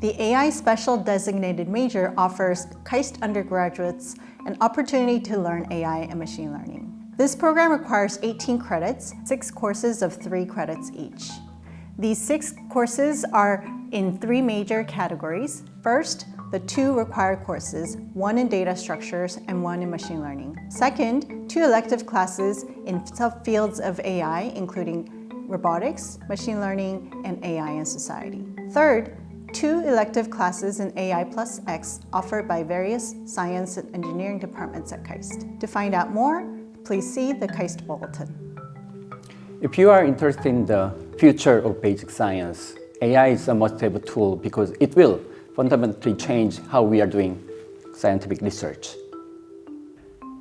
The AI Special Designated Major offers KAIST undergraduates an opportunity to learn AI and machine learning. This program requires 18 credits, six courses of three credits each. These six courses are in three major categories. First, the two required courses, one in data structures and one in machine learning. Second, two elective classes in subfields of AI, including robotics, machine learning, and AI in society. Third, two elective classes in AI plus X offered by various science and engineering departments at KAIST. To find out more, please see the KAIST Bulletin. If you are interested in the future of basic science, AI is a must-have tool because it will fundamentally change how we are doing scientific research.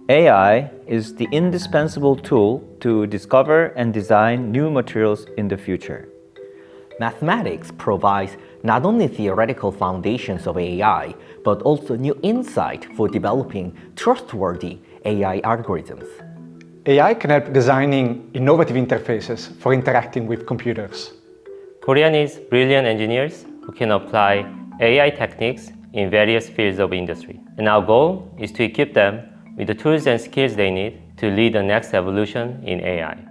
AI is the indispensable tool to discover and design new materials in the future. Mathematics provides not only theoretical foundations of AI, but also new insight for developing trustworthy AI algorithms. AI can help designing innovative interfaces for interacting with computers. Korea needs brilliant engineers who can apply AI techniques in various fields of industry. And our goal is to equip them with the tools and skills they need to lead the next evolution in AI.